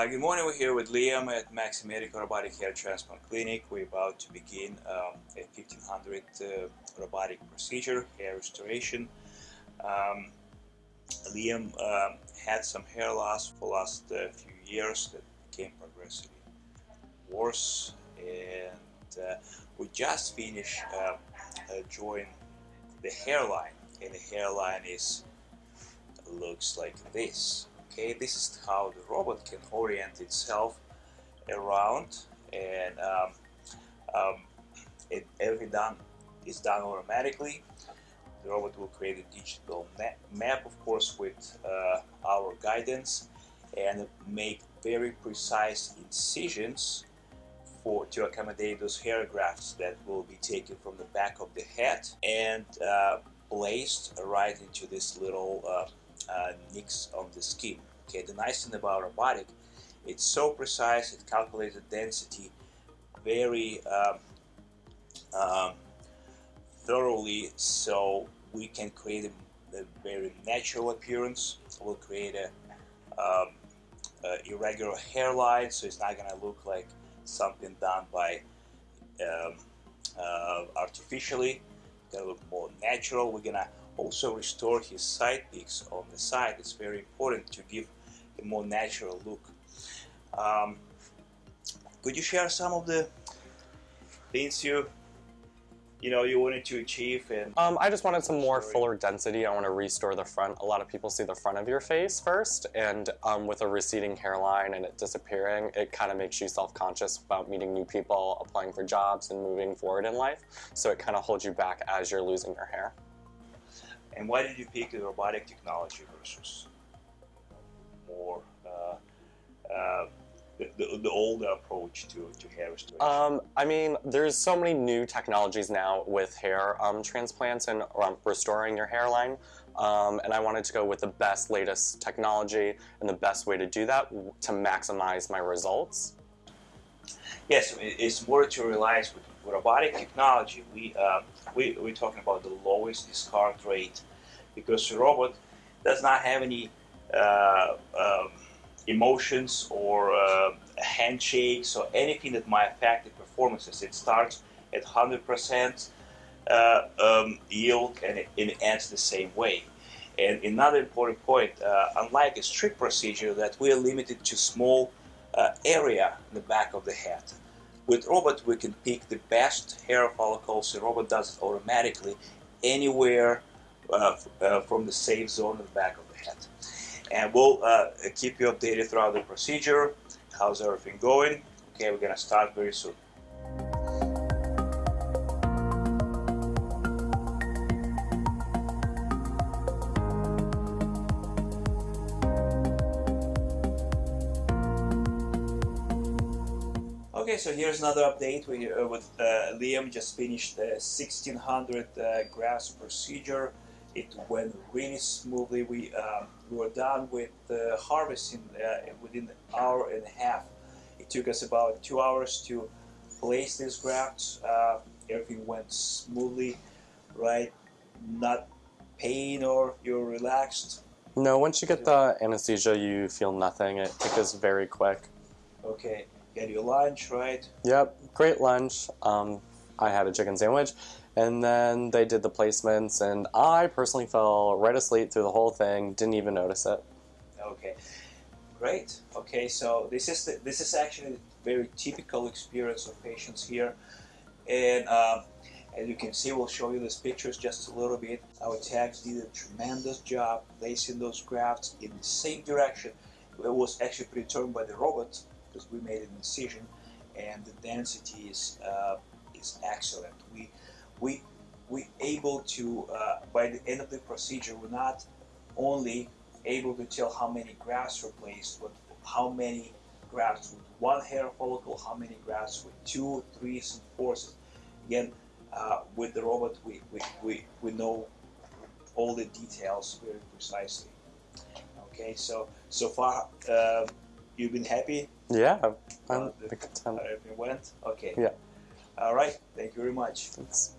Uh, good morning, we're here with Liam at Maxi Medical Robotic Hair Transplant Clinic. We're about to begin um, a 1500 uh, robotic procedure, hair restoration. Um, Liam um, had some hair loss for the last uh, few years that became progressively worse and uh, we just finished drawing the hairline and the hairline is looks like this okay this is how the robot can orient itself around and um, um, it, done is done automatically. The robot will create a digital map of course with uh, our guidance and make very precise incisions for to accommodate those hair grafts that will be taken from the back of the head and uh, placed right into this little uh, uh, nicks of the skin. Okay, the nice thing about robotic, it's so precise, it calculates the density very um, um, thoroughly so we can create a, a, very natural appearance. We'll create a, um, a irregular hairline so it's not to look like something done by um, uh, artificially. It's to look more natural. We're to also restore his side peaks on the side. It's very important to give a more natural look. Um, could you share some of the things you you know you wanted to achieve and um, I just wanted some more fuller density I want to restore the front a lot of people see the front of your face first and um, with a receding hairline and it disappearing it kind of makes you self-conscious about meeting new people applying for jobs and moving forward in life so it kind of holds you back as you're losing your hair and why did you pick the robotic technology versus more uh, uh, the, the, older approach to, to hair restoration? Um, I mean, there's so many new technologies now with hair um, transplants and um, restoring your hairline. Um, and I wanted to go with the best, latest technology and the best way to do that to maximize my results. Yes, it's more to realize with robotic technology, we, uh, we, we're talking about the lowest discard rate because the robot does not have any uh, um, emotions or uh, handshakes or anything that might affect the performances. It starts at 100% uh, um, yield and it, it, ends the same way. And another important point, uh, unlike a strip procedure that we are limited to small uh, area in the back of the head. With robot we can pick the best hair follicles, the robot does it automatically anywhere uh, uh, from the safe zone in the back of the head and we'll uh, keep you updated throughout the procedure. How's everything going? Okay, we're gonna start very soon. Okay, so here's another update. We, uh, with uh, Liam just finished the 1600 uh, procedure. It went really smoothly. We, um, we were done with uh, harvesting uh, within an hour and a half. It took us about two hours to place these grafts. Uh, everything went smoothly, right? Not pain or you're relaxed. No, once you get the anesthesia, you feel nothing. It goes very quick. Okay, get your lunch, right? Yep, great lunch. Um, I had a chicken sandwich and then they did the placements, and I personally fell right asleep through the whole thing, didn't even notice it. Okay, great. Okay, so this is the, this is actually a very typical experience of patients here, and um, as you can see, we'll show you these pictures just a little bit. Our techs did a tremendous job placing those grafts in the same direction. It was actually predetermined by the robot because we made an incision, and the density is uh, is excellent. We we we able to uh, by the end of the procedure we're not only able to tell how many grafts were placed but how many grafts with one hair follicle how many grafts with two threes and fours again uh, with the robot we, we, we, we know all the details very precisely okay so so far uh, you've been happy? Yeah I'm uh, the, everything went? Okay. Yeah. All right. Thank you very much. Thanks.